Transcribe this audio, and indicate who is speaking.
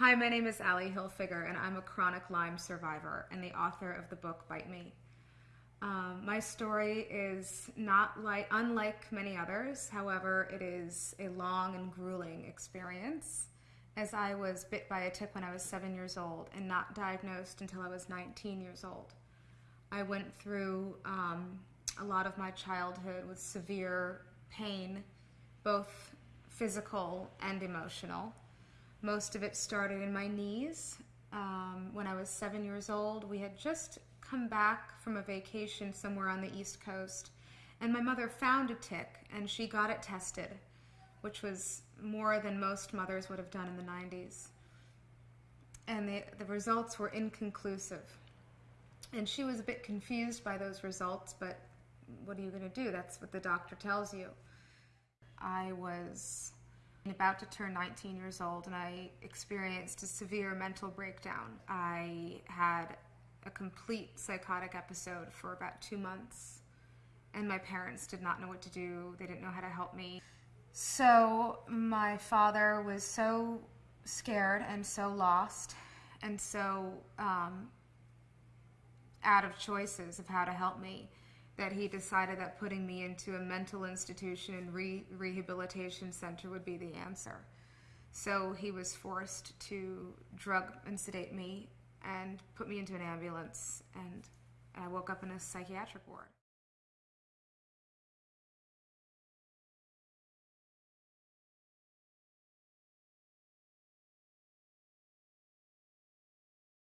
Speaker 1: Hi, my name is Ally Hilfiger, and I'm a chronic Lyme survivor and the author of the book Bite Me. Um, my story is not like unlike many others. However, it is a long and grueling experience, as I was bit by a tick when I was seven years old and not diagnosed until I was 19 years old. I went through um, a lot of my childhood with severe pain, both physical and emotional. Most of it started in my knees. Um, when I was seven years old, we had just come back from a vacation somewhere on the East Coast, and my mother found a tick and she got it tested, which was more than most mothers would have done in the 90s. And the, the results were inconclusive. And she was a bit confused by those results, but what are you going to do? That's what the doctor tells you. I was about to turn 19 years old and I experienced a severe mental breakdown. I had a complete psychotic episode for about two months, and my parents did not know what to do. They didn't know how to help me. So, my father was so scared and so lost and so um, out of choices of how to help me that he decided that putting me into a mental institution and re- rehabilitation center would be the answer. So he was forced to drug and sedate me and put me into an ambulance, and I woke up in a psychiatric ward.